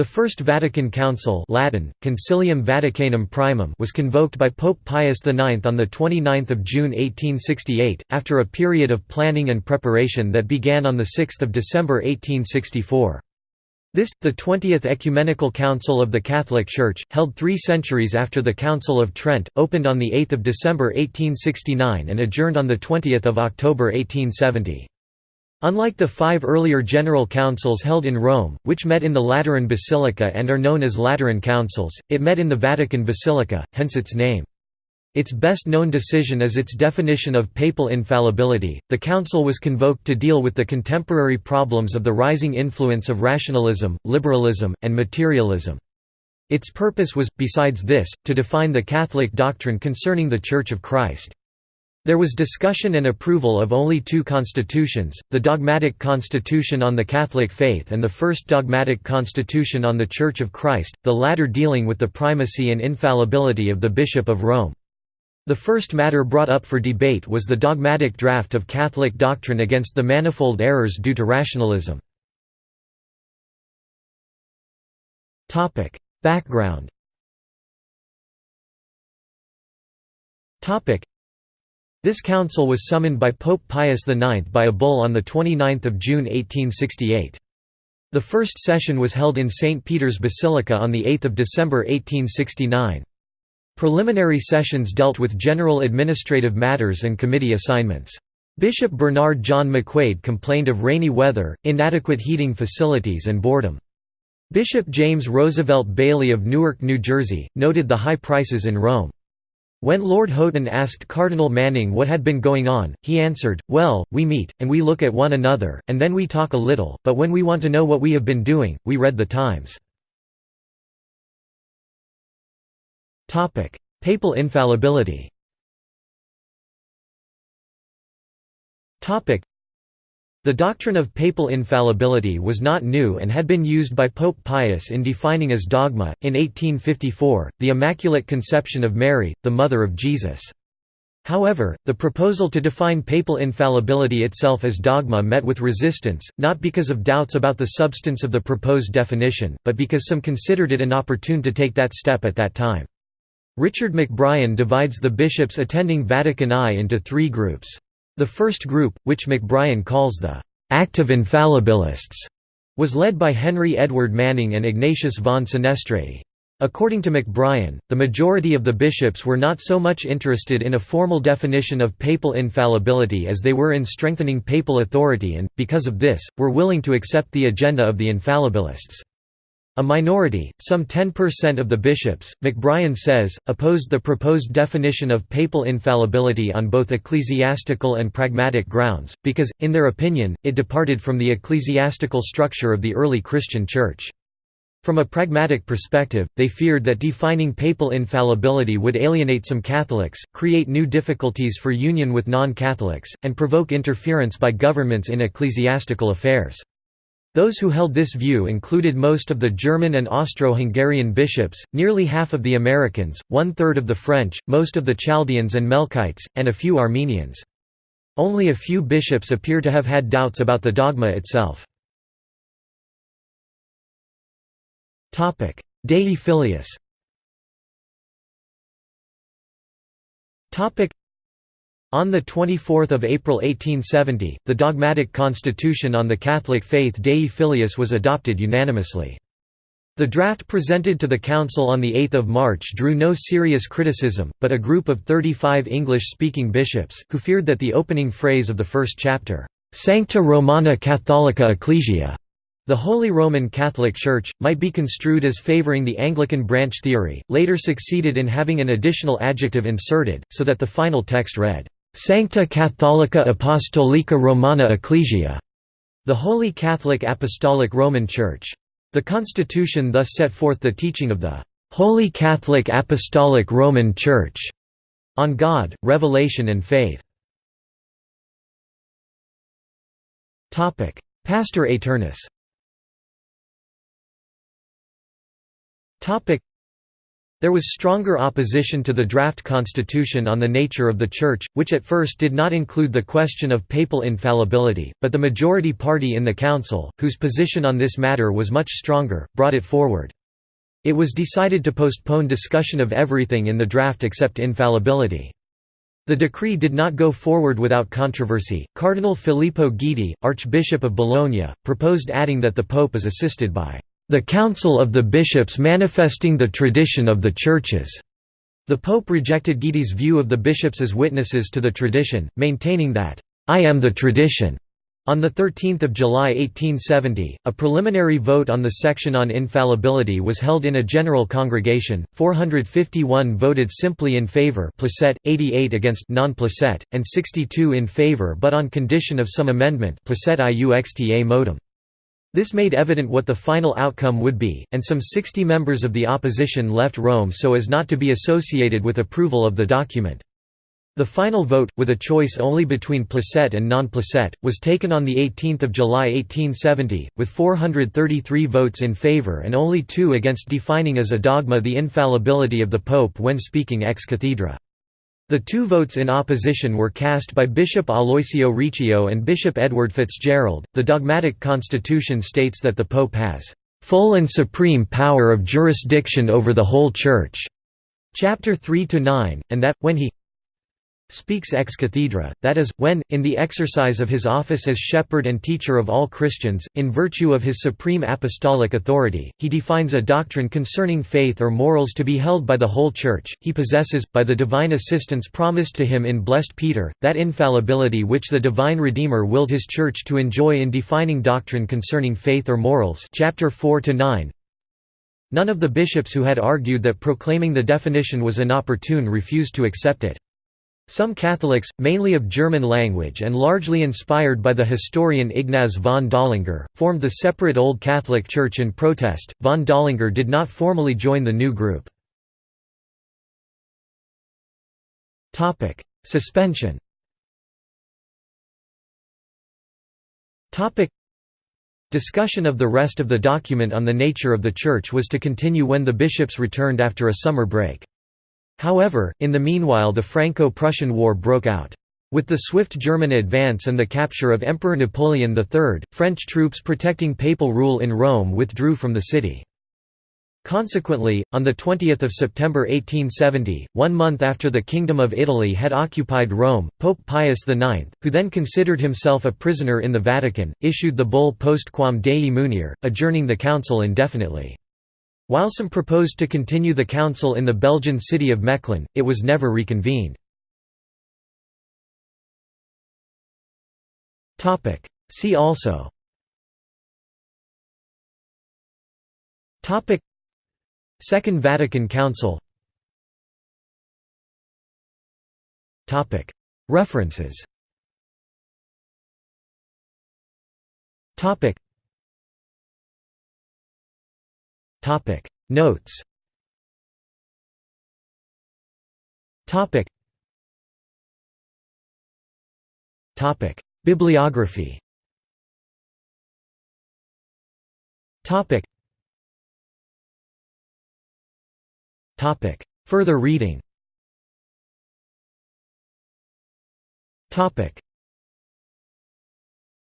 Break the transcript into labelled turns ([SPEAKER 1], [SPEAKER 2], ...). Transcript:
[SPEAKER 1] The First Vatican Council Latin, Concilium Vaticanum Primum was convoked by Pope Pius IX on 29 June 1868, after a period of planning and preparation that began on 6 December 1864. This, the 20th Ecumenical Council of the Catholic Church, held three centuries after the Council of Trent, opened on 8 December 1869 and adjourned on 20 October 1870. Unlike the five earlier general councils held in Rome, which met in the Lateran Basilica and are known as Lateran Councils, it met in the Vatican Basilica, hence its name. Its best known decision is its definition of papal infallibility. The council was convoked to deal with the contemporary problems of the rising influence of rationalism, liberalism, and materialism. Its purpose was, besides this, to define the Catholic doctrine concerning the Church of Christ. There was discussion and approval of only two constitutions, the Dogmatic Constitution on the Catholic Faith and the First Dogmatic Constitution on the Church of Christ, the latter dealing with the primacy and infallibility of the Bishop of Rome. The first matter brought up for debate was the dogmatic draft of Catholic doctrine against the manifold errors due to rationalism. Background this council was summoned by Pope Pius IX by a bull on 29 June 1868. The first session was held in St. Peter's Basilica on 8 December 1869. Preliminary sessions dealt with general administrative matters and committee assignments. Bishop Bernard John McQuaid complained of rainy weather, inadequate heating facilities and boredom. Bishop James Roosevelt Bayley of Newark, New Jersey, noted the high prices in Rome. When Lord Houghton asked Cardinal Manning what had been going on, he answered, Well, we meet, and we look at one another, and then we talk a little, but when we want to know what we have been doing, we read the Times. Papal infallibility the doctrine of papal infallibility was not new and had been used by Pope Pius in defining as dogma, in 1854, the Immaculate Conception of Mary, the Mother of Jesus. However, the proposal to define papal infallibility itself as dogma met with resistance, not because of doubts about the substance of the proposed definition, but because some considered it inopportune to take that step at that time. Richard McBrien divides the bishops attending Vatican I into three groups. The first group, which McBrien calls the «active infallibilists», was led by Henry Edward Manning and Ignatius von Senestrey. According to McBrien, the majority of the bishops were not so much interested in a formal definition of papal infallibility as they were in strengthening papal authority and, because of this, were willing to accept the agenda of the infallibilists. A minority, some 10% of the bishops, McBrien says, opposed the proposed definition of papal infallibility on both ecclesiastical and pragmatic grounds, because, in their opinion, it departed from the ecclesiastical structure of the early Christian Church. From a pragmatic perspective, they feared that defining papal infallibility would alienate some Catholics, create new difficulties for union with non-Catholics, and provoke interference by governments in ecclesiastical affairs. Those who held this view included most of the German and Austro-Hungarian bishops, nearly half of the Americans, one-third of the French, most of the Chaldeans and Melkites, and a few Armenians. Only a few bishops appear to have had doubts about the dogma itself. Dei Filius on 24 April 1870, the dogmatic constitution on the Catholic faith Dei Filius was adopted unanimously. The draft presented to the Council on 8 March drew no serious criticism, but a group of 35 English-speaking bishops, who feared that the opening phrase of the first chapter, "'Sancta Romana Catholica Ecclesia' The Holy Roman Catholic Church, might be construed as favoring the Anglican branch theory, later succeeded in having an additional adjective inserted, so that the final text read, Sancta Catholica Apostolica Romana Ecclesia, the Holy Catholic Apostolic Roman Church. The constitution thus set forth the teaching of the Holy Catholic Apostolic Roman Church on God, revelation and faith. Pastor Aeternus There was stronger opposition to the draft constitution on the nature of the Church, which at first did not include the question of papal infallibility, but the majority party in the council, whose position on this matter was much stronger, brought it forward. It was decided to postpone discussion of everything in the draft except infallibility. The decree did not go forward without controversy. Cardinal Filippo Guidi, Archbishop of Bologna, proposed adding that the Pope is assisted by the Council of the Bishops manifesting the tradition of the Churches. The Pope rejected Guidi's view of the bishops as witnesses to the tradition, maintaining that, I am the tradition. On 13 July 1870, a preliminary vote on the section on infallibility was held in a general congregation, 451 voted simply in favour 88 against non and 62 in favour but on condition of some amendment iuxta modum. This made evident what the final outcome would be, and some 60 members of the opposition left Rome so as not to be associated with approval of the document. The final vote, with a choice only between placet and non-placet, was taken on 18 July 1870, with 433 votes in favour and only two against defining as a dogma the infallibility of the Pope when speaking ex cathedra. The two votes in opposition were cast by Bishop Aloisio Riccio and Bishop Edward Fitzgerald. The dogmatic constitution states that the Pope has full and supreme power of jurisdiction over the whole Church, chapter 3 to 9, and that, when he speaks ex cathedra, that is, when, in the exercise of his office as shepherd and teacher of all Christians, in virtue of his supreme apostolic authority, he defines a doctrine concerning faith or morals to be held by the whole Church, he possesses, by the divine assistance promised to him in blessed Peter, that infallibility which the divine Redeemer willed his Church to enjoy in defining doctrine concerning faith or morals chapter 4 9. None of the bishops who had argued that proclaiming the definition was inopportune refused to accept it. Some Catholics, mainly of German language and largely inspired by the historian Ignaz von Dollinger, formed the separate Old Catholic Church in protest. Von Dollinger did not formally join the new group. Suspension. Topic: Discussion of the rest of the document on the nature of the Church was to continue when the bishops returned after a summer break. However, in the meanwhile the Franco-Prussian War broke out. With the swift German advance and the capture of Emperor Napoleon III, French troops protecting papal rule in Rome withdrew from the city. Consequently, on 20 September 1870, one month after the Kingdom of Italy had occupied Rome, Pope Pius IX, who then considered himself a prisoner in the Vatican, issued the bull Post Quam Dei Munere, adjourning the council indefinitely. While some proposed to continue the council in the Belgian city of Mechlin, it was never reconvened. See also. Second Vatican Council. References
[SPEAKER 2] Topic. Notes. Topic. Topic. Bibliography. Topic. Topic. Further reading. Topic